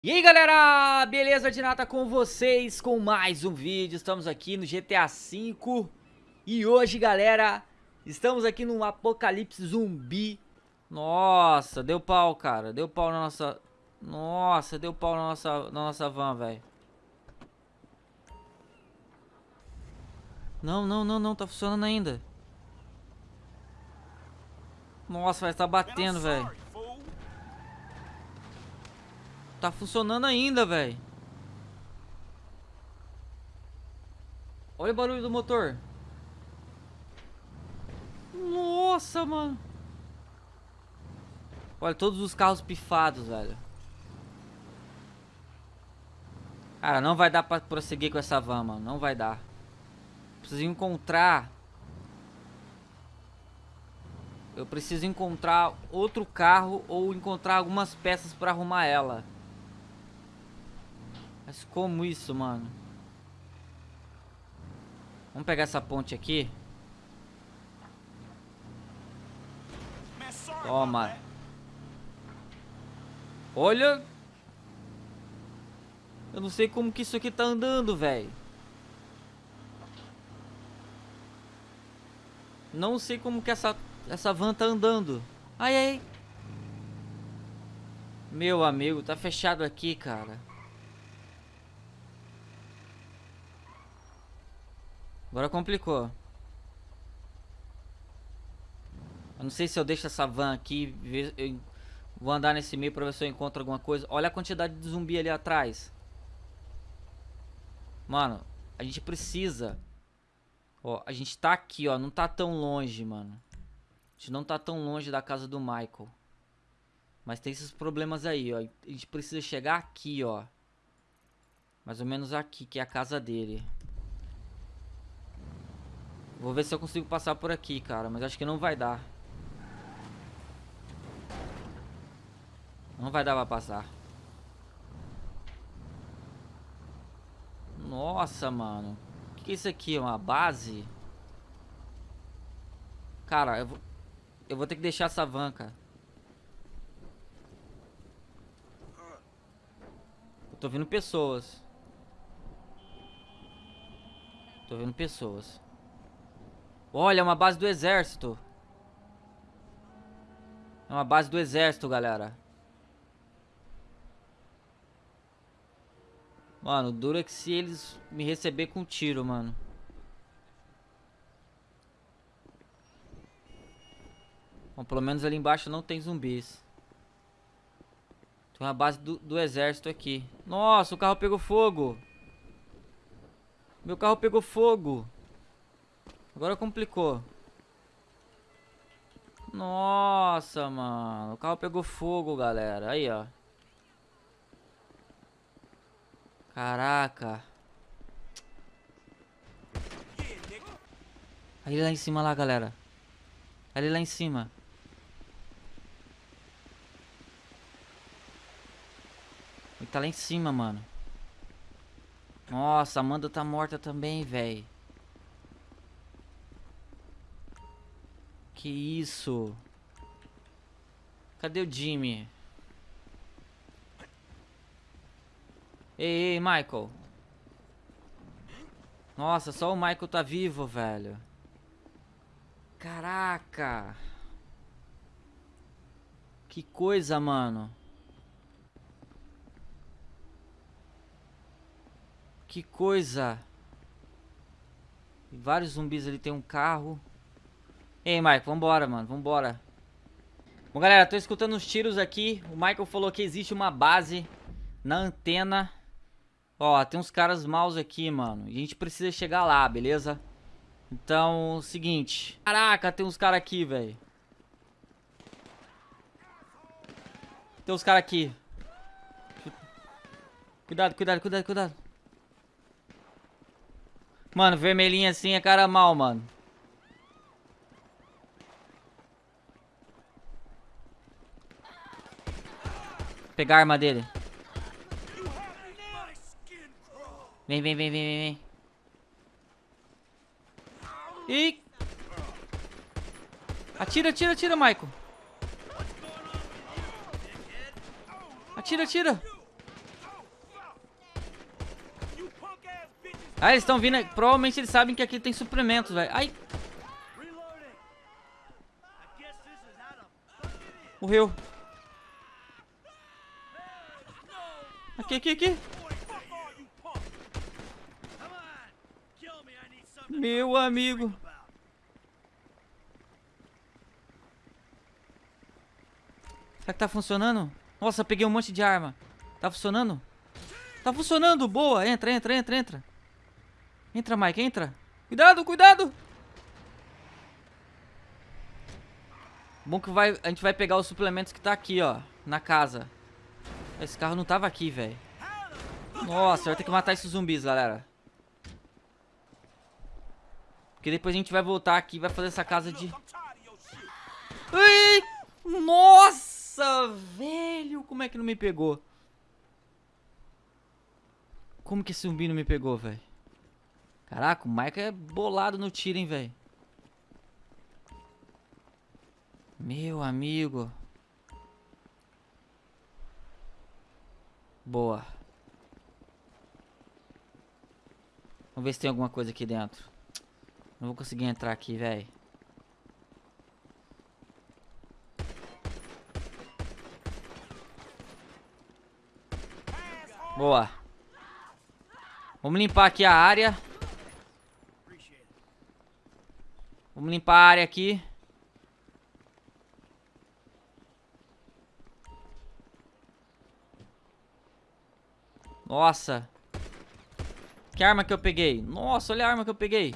E aí galera, beleza de nata com vocês com mais um vídeo, estamos aqui no GTA V E hoje galera, estamos aqui no apocalipse zumbi. Nossa, deu pau cara, deu pau na nossa... Nossa, deu pau na nossa, na nossa van, velho. Não, não, não, não, tá funcionando ainda. Nossa, vai tá batendo, velho Tá funcionando ainda, velho. Olha o barulho do motor. Nossa, mano. Olha, todos os carros pifados, velho. Cara, não vai dar pra prosseguir com essa van, mano. Não vai dar. Preciso encontrar... Eu preciso encontrar outro carro ou encontrar algumas peças pra arrumar ela. Mas como isso, mano? Vamos pegar essa ponte aqui. Toma. Olha. Eu não sei como que isso aqui tá andando, velho. Não sei como que essa, essa van tá andando. Ai, ai. Meu amigo, tá fechado aqui, cara. Agora complicou. Eu não sei se eu deixo essa van aqui. Vou andar nesse meio pra ver se eu encontro alguma coisa. Olha a quantidade de zumbi ali atrás. Mano, a gente precisa. Ó, a gente tá aqui, ó. Não tá tão longe, mano. A gente não tá tão longe da casa do Michael. Mas tem esses problemas aí, ó. A gente precisa chegar aqui, ó. Mais ou menos aqui, que é a casa dele. Vou ver se eu consigo passar por aqui, cara. Mas acho que não vai dar. Não vai dar pra passar. Nossa, mano. O que, é isso aqui? Uma base? Cara, eu vou... Eu vou ter que deixar essa van, cara. Tô vendo pessoas. Tô vendo pessoas. Olha, é uma base do exército. É uma base do exército, galera. Mano, dura que se eles me receber com tiro, mano. Bom, pelo menos ali embaixo não tem zumbis. Tem uma base do, do exército aqui. Nossa, o carro pegou fogo. Meu carro pegou fogo. Agora complicou. Nossa, mano. O carro pegou fogo, galera. Aí, ó. Caraca. Aí lá em cima lá, galera. Ali lá em cima. Ele tá lá em cima, mano. Nossa, a Amanda tá morta também, velho. Que isso? Cadê o Jimmy? Ei, ei, Michael. Nossa, só o Michael tá vivo, velho. Caraca. Que coisa, mano. Que coisa. Vários zumbis ali tem um carro. Ei, Michael, vambora, mano, vambora. Bom, galera, tô escutando uns tiros aqui. O Michael falou que existe uma base na antena. Ó, tem uns caras maus aqui, mano. A gente precisa chegar lá, beleza? Então, seguinte. Caraca, tem uns caras aqui, velho. Tem uns caras aqui. Cuidado, cuidado, cuidado, cuidado. Mano, vermelhinho assim é cara mal, mano. Pegar a arma dele. Vem, vem, vem, vem, vem. E... Atira, atira, atira, Michael. Atira, atira. Ah, eles estão vindo. Provavelmente eles sabem que aqui tem suplementos, velho. Ai. Morreu. Aqui, aqui, aqui. Meu amigo. Será que tá funcionando? Nossa, peguei um monte de arma. Tá funcionando? Tá funcionando, boa. Entra, entra, entra, entra. Entra, Mike, entra. Cuidado, cuidado. Bom que vai, a gente vai pegar os suplementos que tá aqui, ó. Na casa. Esse carro não tava aqui, velho. Nossa, vai ter que matar esses zumbis, galera. Porque depois a gente vai voltar aqui e vai fazer essa casa de... Ai! Nossa, velho! Como é que não me pegou? Como que esse zumbi não me pegou, velho? Caraca, o Michael é bolado no tiro, hein, velho. Meu amigo. Boa. Vamos ver se tem alguma coisa aqui dentro. Não vou conseguir entrar aqui, velho. Boa. Vamos limpar aqui a área. Vamos limpar a área aqui. Nossa. Que arma que eu peguei? Nossa, olha a arma que eu peguei.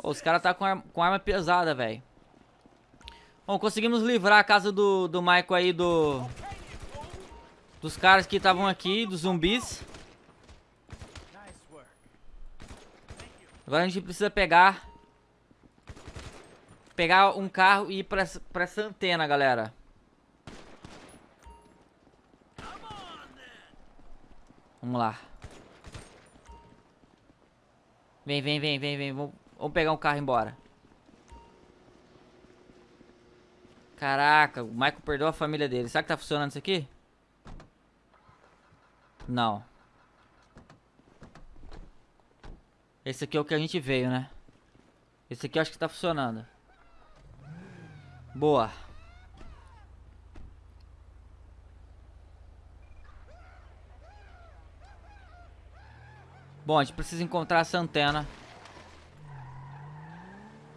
Oh, os caras tá com, ar com arma pesada, velho. Bom, conseguimos livrar a casa do, do Michael aí do... Dos caras que estavam aqui, dos zumbis. Agora a gente precisa pegar... Pegar um carro e ir pra, pra essa antena, galera. Vamos lá. Vem, vem, vem, vem, vem. Vamos, pegar um carro e ir embora. Caraca, o Michael perdeu a família dele. Será que tá funcionando isso aqui? Não. Esse aqui é o que a gente veio, né? Esse aqui eu acho que tá funcionando. Boa. Bom, a gente precisa encontrar essa antena.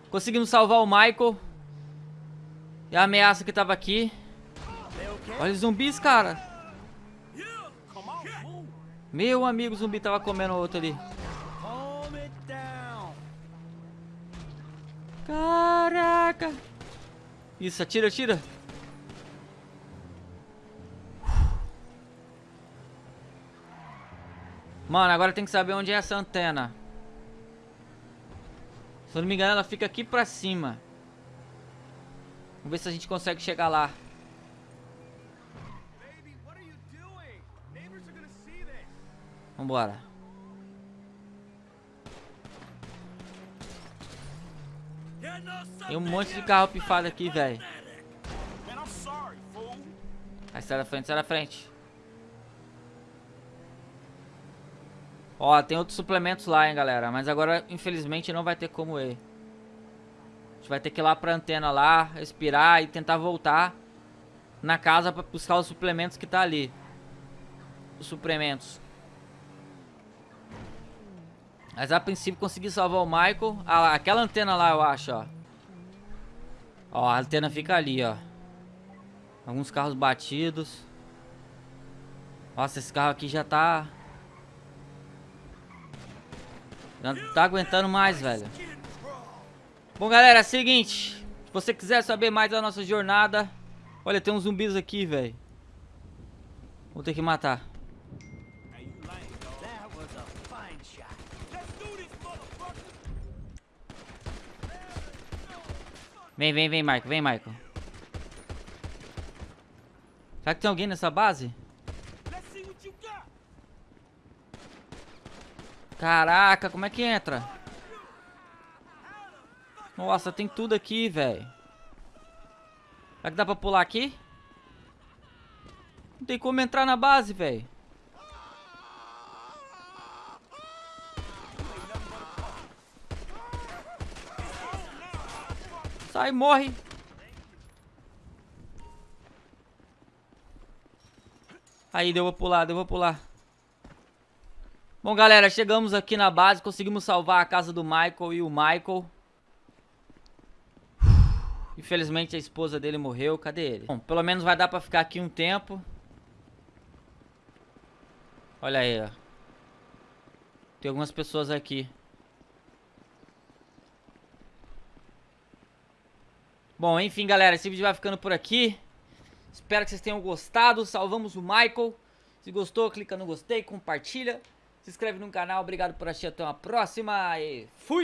Conseguimos salvar o Michael. E a ameaça que tava aqui. Olha os zumbis, cara. Meu amigo, o zumbi tava comendo outro ali. Caraca. Isso, atira, atira. Mano, agora tem que saber onde é essa antena. Se eu não me engano, ela fica aqui pra cima. Vamos ver se a gente consegue chegar lá. Vambora. Tem um monte de carro pifado aqui, velho. Sai da frente, sai da frente. Ó, tem outros suplementos lá, hein, galera. Mas agora, infelizmente, não vai ter como ir. A gente vai ter que ir lá pra antena lá, respirar e tentar voltar na casa pra buscar os suplementos que tá ali. Os suplementos. Mas a princípio consegui salvar o Michael. Ah lá, aquela antena lá, eu acho, ó. Ó, a antena fica ali, ó. Alguns carros batidos. Nossa, esse carro aqui já tá... Já não tá aguentando mais, velho. Bom, galera, é o seguinte. Se você quiser saber mais da nossa jornada... Olha, tem uns zumbis aqui, velho. Vou ter que matar. Vem, vem, vem, Marco. Vem, Marco. Será que tem alguém nessa base? Caraca, como é que entra? Nossa, tem tudo aqui, velho. Será que dá pra pular aqui? Não tem como entrar na base, velho. Sai, morre. Aí, deu pra pular, deu pra pular. Bom, galera, chegamos aqui na base, conseguimos salvar a casa do Michael e o Michael. Infelizmente a esposa dele morreu, cadê ele? Bom, pelo menos vai dar pra ficar aqui um tempo. Olha aí, ó. Tem algumas pessoas aqui. Bom, enfim, galera, esse vídeo vai ficando por aqui. Espero que vocês tenham gostado. Salvamos o Michael. Se gostou, clica no gostei, compartilha. Se inscreve no canal. Obrigado por assistir. Até uma próxima. E fui!